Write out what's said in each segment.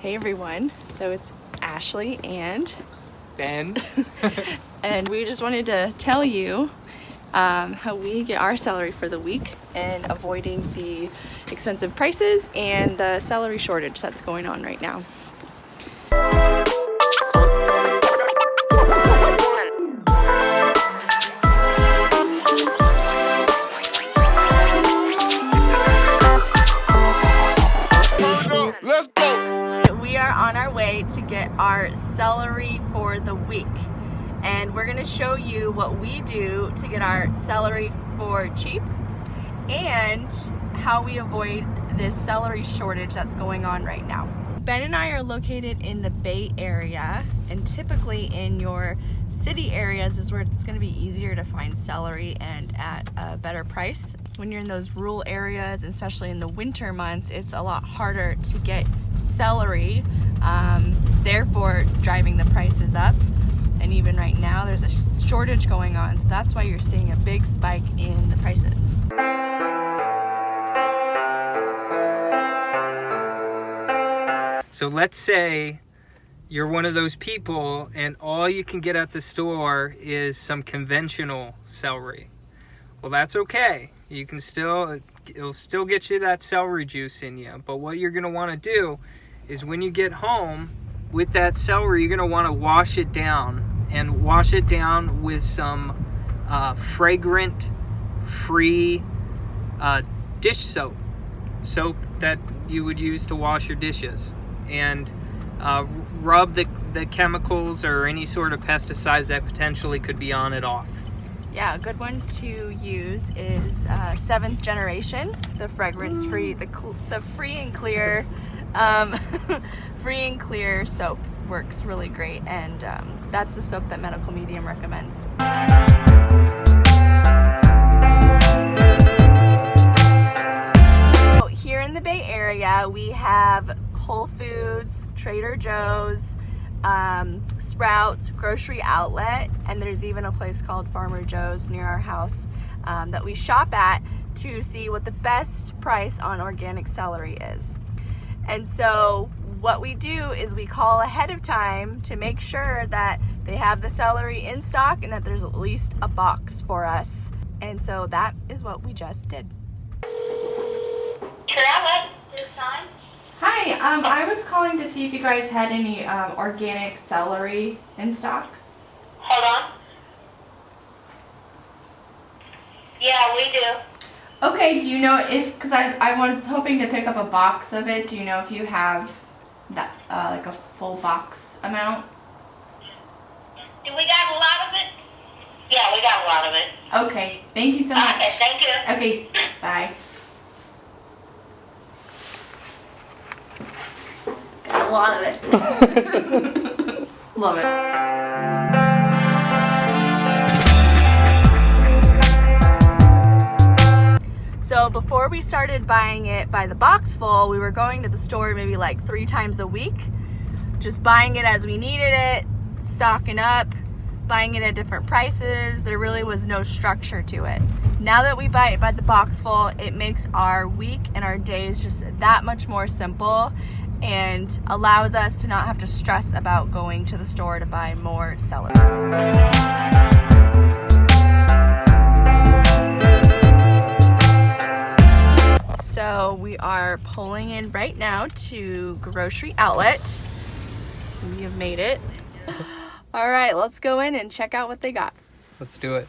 Hey everyone, so it's Ashley and Ben. and we just wanted to tell you um, how we get our salary for the week and avoiding the expensive prices and the salary shortage that's going on right now. To get our celery for the week and we're gonna show you what we do to get our celery for cheap and how we avoid this celery shortage that's going on right now. Ben and I are located in the Bay Area and typically in your city areas is where it's to be easier to find celery and at a better price. When you're in those rural areas, especially in the winter months, it's a lot harder to get celery, um, therefore driving the prices up. And even right now, there's a shortage going on, so that's why you're seeing a big spike in the prices. So let's say you're one of those people and all you can get at the store is some conventional celery. Well, that's okay. You can still, it'll still get you that celery juice in you. But what you're gonna wanna do is when you get home with that celery, you're gonna wanna wash it down and wash it down with some uh, fragrant, free uh, dish soap. Soap that you would use to wash your dishes and uh, rub the, the chemicals or any sort of pesticides that potentially could be on it off. Yeah, a good one to use is uh, seventh generation, the fragrance free, the the free and clear, um, free and clear soap works really great, and um, that's the soap that Medical Medium recommends. So here in the Bay Area, we have Whole Foods, Trader Joe's, um, Sprouts, Grocery Outlet, and there's even a place called Farmer Joe's near our house um, that we shop at to see what the best price on organic celery is. And so what we do is we call ahead of time to make sure that they have the celery in stock and that there's at least a box for us. And so that is what we just did. Outlet, this time. Hi, um, I was calling to see if you guys had any um, organic celery in stock. Hold on. Yeah, we do. Okay, do you know if, because I, I was hoping to pick up a box of it, do you know if you have that, uh, like a full box amount? Do we got a lot of it? Yeah, we got a lot of it. Okay, thank you so much. Okay, thank you. Okay, bye. Got a lot of it. Love it. So before we started buying it by the box full, we were going to the store maybe like three times a week, just buying it as we needed it, stocking up, buying it at different prices. There really was no structure to it. Now that we buy it by the box full, it makes our week and our days just that much more simple and allows us to not have to stress about going to the store to buy more celery. Are pulling in right now to Grocery Outlet. We have made it. All right, let's go in and check out what they got. Let's do it.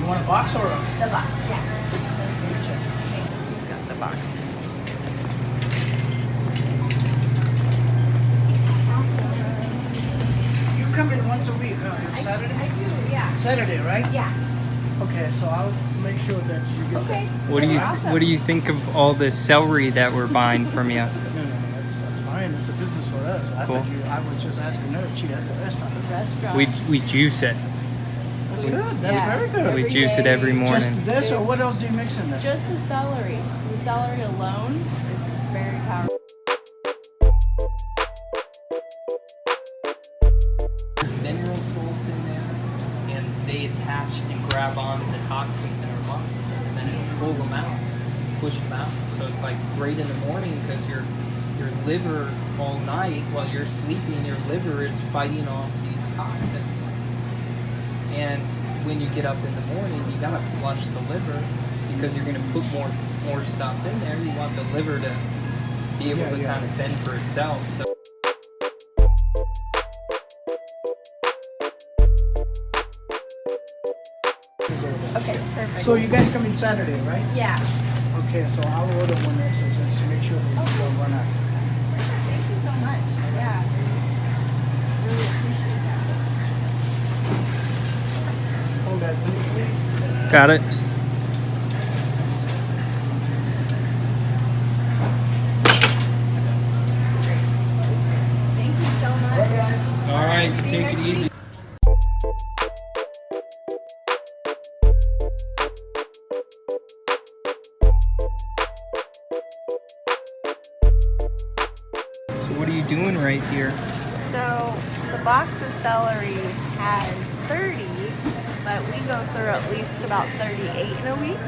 You want a box or a? The box, yeah. We've got the box. You come in once a week, huh? On Saturday? I do, yeah. Saturday, right? Yeah. Okay, so I'll make sure that you get Okay. What do you Awesome. What do you think of all this celery that we're buying from you? that. No, no, that's, that's fine. It's a business for us. I Cool. thought you, I was just asking her if she has a restaurant. Restaurant. We we juice it. That's good. That's Yeah. very good. We Every juice it every morning. Just this, or what else do you mix in there? Just the celery. The celery alone is very powerful. There's mineral salts in there, and they attach and grab on to the toxins in our body, and then it'll pull them out, push them out. So it's like great in the morning because your your liver all night while you're sleeping, your liver is fighting off these toxins. And when you get up in the morning, you gotta flush the liver because you're gonna put more more stuff in there. You want the liver to be able Yeah, to yeah. kind of fend for itself. So Okay, perfect. So you guys come in Saturday, right? yeah. Okay, so I'll order one extra just to make sure that you don't run out. Thank you so much. Yeah. Really appreciate that. Hold that, please. got it. Thank you so much. All right, See you take it next easy. Week. So what are you doing right here? So the box of celery has 30, but we go through at least about 38 in a week.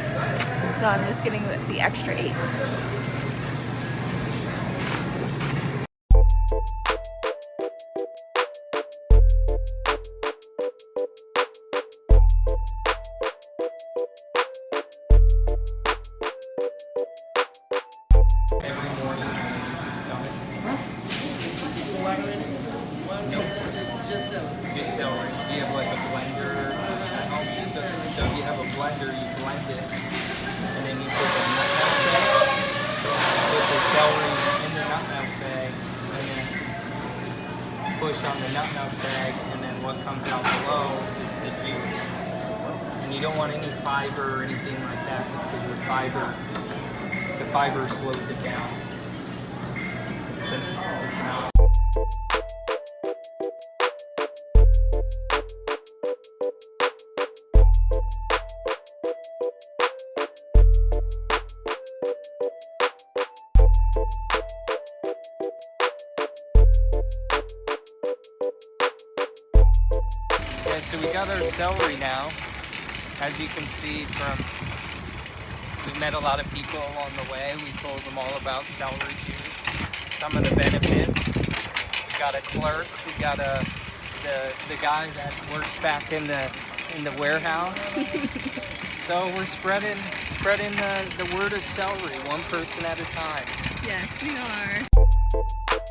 So I'm just getting the, extra eight. What comes out below is the juice. And you don't want any fiber or anything like that because the fiber, the fiber slows it down. It's an, it's an so we got our celery now. As you can see from, we met a lot of people along the way. We told them all about celery juice, some of the benefits. We got a clerk, we got a, the, the guy that works back in the, in the warehouse. so we're spreading, spreading the, the word of celery, one person at a time. Yes, we are.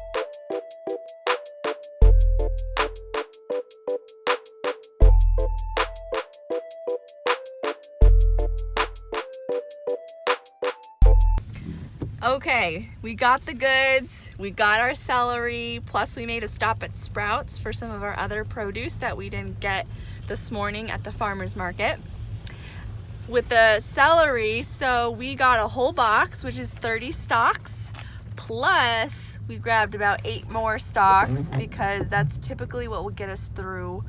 Okay, we got the goods, we got our celery, plus we made a stop at Sprouts for some of our other produce that we didn't get this morning at the farmer's market. With the celery, so we got a whole box, which is 30 stalks, plus we grabbed about eight more stalks because that's typically what will get us through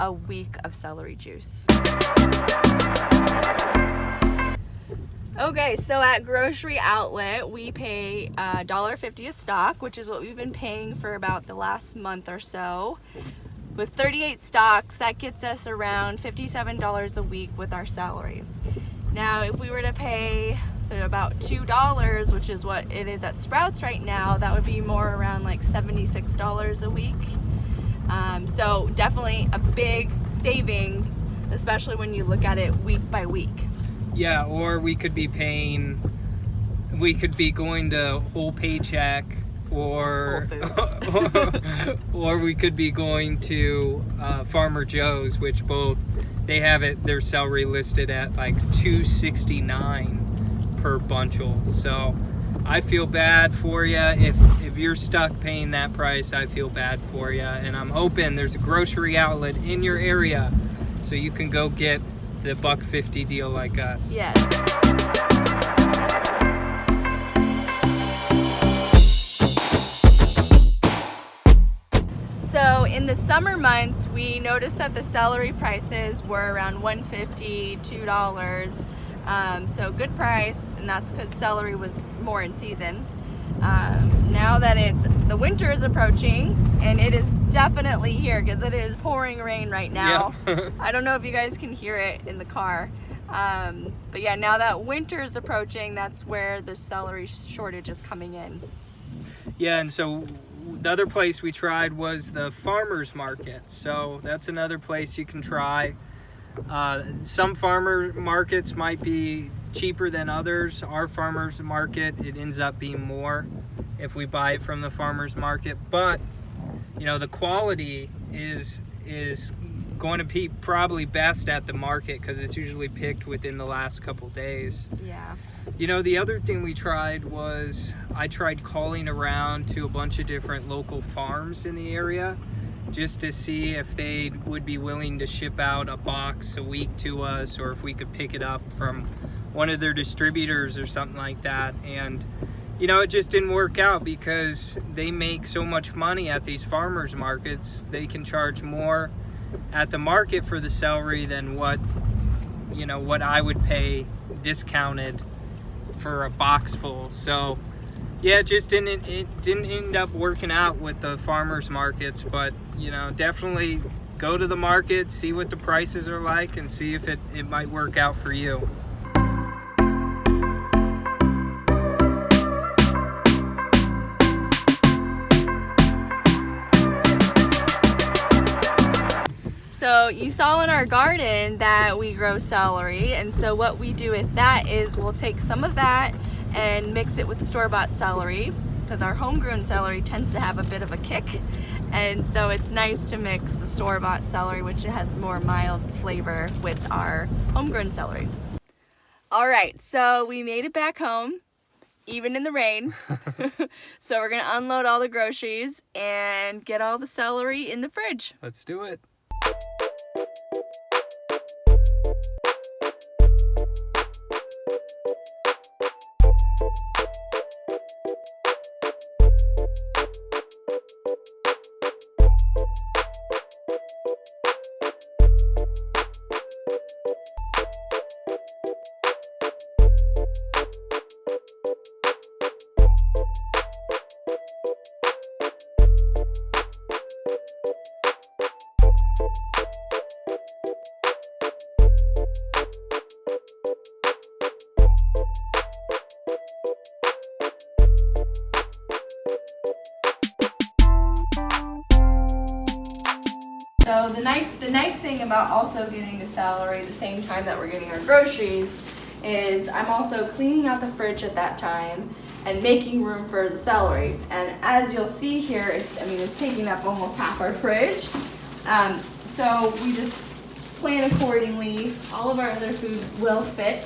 a week of celery juice. Okay, so at Grocery Outlet, we pay uh, $1.50 a stalk, which is what we've been paying for about the last month or so. With 38 stalks, that gets us around $57 a week with our salary. Now, if we were to pay about $2, which is what it is at Sprouts right now, that would be more around like $76 a week. Um, so definitely a big savings, especially when you look at it week by week. Yeah, or we could be paying, we could be going to Whole Paycheck, or Whole or we could be going to uh, Farmer Joe's, which both they have it their celery listed at like two sixty nine per bunchel. So I feel bad for you if if you're stuck paying that price. I feel bad for you, and I'm hoping there's a grocery outlet in your area so you can go get the buck 50 deal like us. Yes. So in the summer months, we noticed that the celery prices were around 150 $2. Um, so good price, and that's because celery was more in season. Um, now that it's the winter is approaching, and it is definitely here because it is pouring rain right now. Yeah. I don't know if you guys can hear it in the car. Um, but yeah, now that winter is approaching, that's where the celery shortage is coming in. Yeah, and so the other place we tried was the farmers market. So that's another place you can try. Uh, some farmer markets might be cheaper than others. Our farmers market, it ends up being more if we buy it from the farmers market. But you know, the quality is is going to be probably best at the market because it's usually picked within the last couple days. Yeah. You know, the other thing we tried was I tried calling around to a bunch of different local farms in the area just to see if they would be willing to ship out a box a week to us or if we could pick it up from one of their distributors or something like that. And, you know, it just didn't work out because they make so much money at these farmers markets. They can charge more at the market for the celery than what, you know, what I would pay discounted for a box full. So, yeah, it just didn't it didn't end up working out with the farmers markets, but you know, definitely go to the market, see what the prices are like, and see if it, it might work out for you. So you saw in our garden that we grow celery and so what we do with that is we'll take some of that and mix it with the store-bought celery because our homegrown celery tends to have a bit of a kick and so it's nice to mix the store-bought celery which has more mild flavor with our homegrown celery. Alright, so we made it back home even in the rain. so we're gonna unload all the groceries and get all the celery in the fridge. Let's do it. So the nice the nice thing about also getting the celery the same time that we're getting our groceries is I'm also cleaning out the fridge at that time and making room for the celery. And as you'll see here, I mean, it's taking up almost half our fridge. Um, so we just plan accordingly. All of our other food will fit